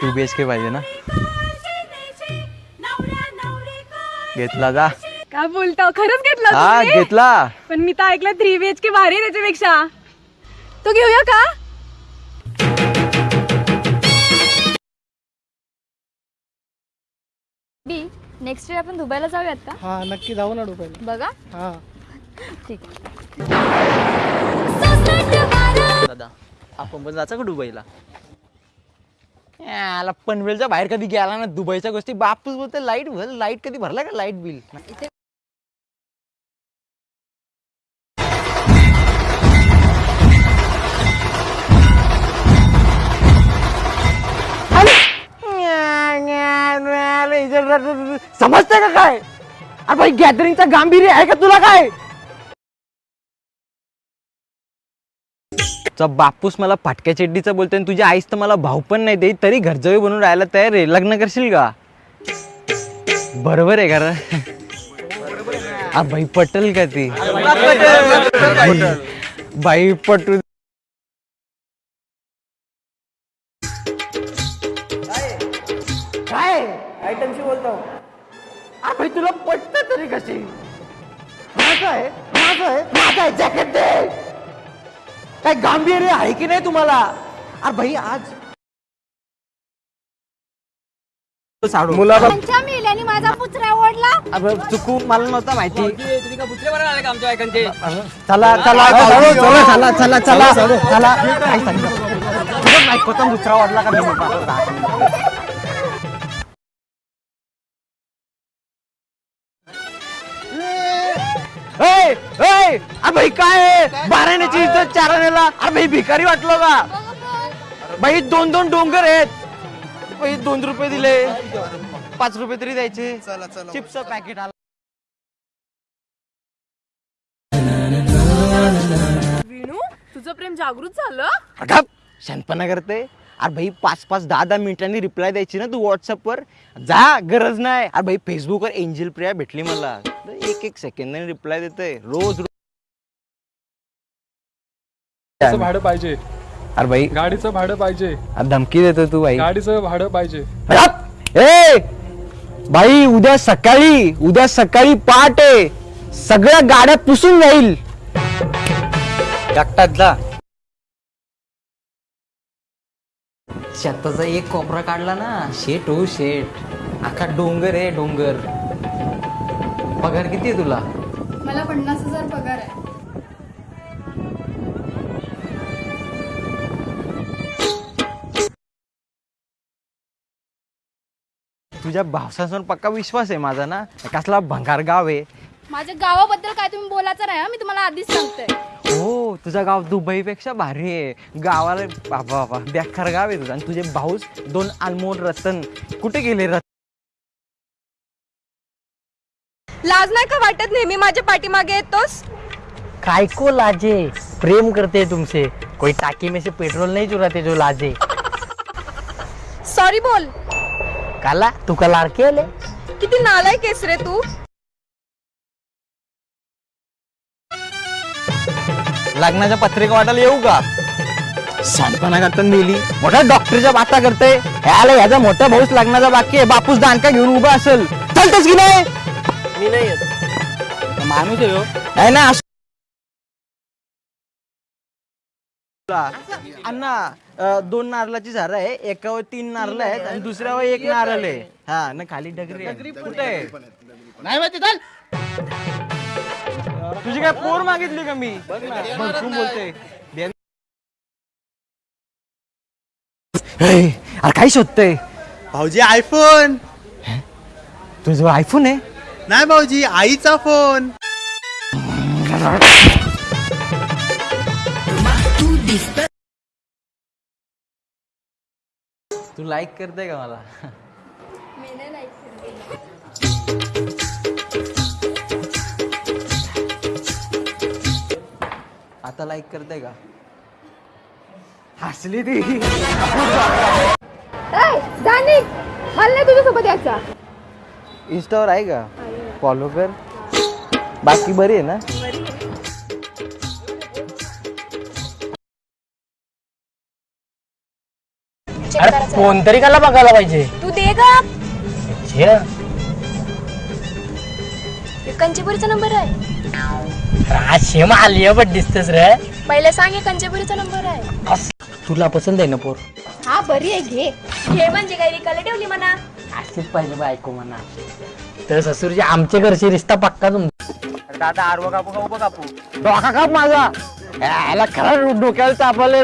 To be H के पाहिजे ना. घेतला जा. काय बोलता? खरंच घेतला हा तुम्ही? घेतला. पण मी तर ऐकलं थ्री बी एच के भारी आहे त्याच्यापेक्षा. तो घेऊया का? बी नेक्स्ट इयर आपण दुबईला जाऊयात का? हा नक्की जाऊ ना डोक्याला बघा. हा. ठीक. आहे दादा आपण पण जायचं का दुबईला? याला पनवेलच्या बाहेर कधी गेला ना दुबईच्या गोष्टी. बापूस बोलते लाइट भर लाइट कधी भरला का लाइट बिल? समजते का काय? अरे भाई गॅदरिंगचा गांभीर्य आहे का तुला काय? चा बापूस मला फाटक्या चेड्डीचा बोलतोय आणि तुझी आईस तर मला भाऊ पण नाही देत तरी घरजवी बनून राहायला तयार आहे. लग्न करशील का? बरोबर आहे का आ बाई पटल का ती? बाई पटू काय? आयटमशी बोलतो? आ भाई तुला पटत तरी कशी? माझं आहे माझं आहे माझं आहे जॅकेट दे! काय गांभीर्य आहे की नाही तुम्हाला? अरे भाई आज साडू. मुला त्यांच्या मेल्याने माझा पुचरा ओढला. चुकू मला नव्हता माहिती. चला चला चला चला चला चला चला काय सांगितलं तुझं माहीत होतं मुचरा वाढला का ए, ए, अरे भाई काय आहे? बाराण्याची इज्जत चाराण्याला अरे भाई भिकारी वाटलो का? भाई दोन दोन डोंगर आहेत. भाई दोन रुपये दिले. पाच रुपये तरी द्यायचे. चिप्स पॅकेट आला. विणू तुझं प्रेम जागृत झालं? अगं शहाणपणा करते. अरे भाई पाच पाच दहा दहा मिनिटांनी रिप्लाय द्यायची ना तू व्हॉट्सअपवर जा गरज नाही. अरे भाई फेसबुकवर एंजल प्रिया भेटली मला. एक एक सेकंदाने रिप्लाय देते रोज गाडीचं भाडं पाहिजे. अरे भाई गाडीचं भाडं पाहिजे. अरे धमकी देतो तू भाई गाडीचं भाडं पाहिजे. हट! ए! भाई उद्या सकाळी उद्या सकाळी पहाटे सगळ्या गाड्या पुसून जाईल. एकटाच जा शेताचा एक कोपरा काढला ना. शेट हो शेट. अख्खा डोंगर आहे डोंगर. पगार किती आहे तुला? मला पन्नास हजार पगार आहे. तुझ्या भावसांवर पक्का विश्वास आहे माझा ना? कसला भंगार गाव आहे. माझ्या गावाबद्दल काय तुम्ही बोलायचं नाही हं? मी तुम्हाला आधीच सांगते. हो तुझं गाव दुबईपेक्षा भारी आहे. गावाला बाबा बाबा बेकार गाव आहे तुझं. आणि तुझे भाऊस दोन अनमोल रतन. कुठे गेले रतन? लाज नाही का वाटत नेहमी माझ्या पाठीमागे येतोस? काय को लाजे? प्रेम करते तुमसे कोई टाकी में से पेट्रोल नहीं चुराते जो लाजे. सॉरी बोल. काला तू का लाडके आले? किती नालाय केस रे तू? लग्नाच्या पत्रिका वाटायला येऊ का? शांतपणा करता नेली मोठ्या डॉक्टरच्या बाता करते. ह्याला ह्याचा मोठा भाऊस लग्नाचा बाकी आहे. बापूस दानका घेऊन उभा असेल. चालतोस की नाही? मी नाही येत. माणूस आहे हो. आहे ना असं- अण्णा अं, दोन नारळाची झाडं आहे. एकावर तीन नारळ आहेत आणि दुसऱ्यावर एक नारळ आहे. हा ना खाली डगरी आहे. कुठे आहे? नाही माहिती चाल. तुझी काय पोर मागितली का मी? बघ ना. भरपूर बोलते हे, अरे काय शोधतय? भाऊजी आयफोन तुझं आयफोन आहे? नाही भाऊजी आईचा फोन. तू लाईक करते का मला? आता लाईक करते का? हसली ती. जाणी मला नाही तुझ्यासोबत यायचा. इंस्टावर आहे का? फॉलो कर बाकी बरी आहे ना? अरे फोन तरी कला बघायला पाहिजे. तू दे ग. कंचीपुरीचा नंबर आहे. अरे शेम आली बट दिसतेस रे. पहिले सांग हे कंचीपुरीचा नंबर आहे. अस- तुला पसंत आहे ना पोर? हा बरी आहे घे. घे म्हणजे काही रिकाला ठेवली म्हणा. अशीच पाहिजे बायको म्हणा. तर ससुरजी आमच्या घरची रिश्ता पक्का तुमचा. दादा आरवा कापू का? उभा कापू? डोका काप माझा. ह्याला खरं डोक्याला तापले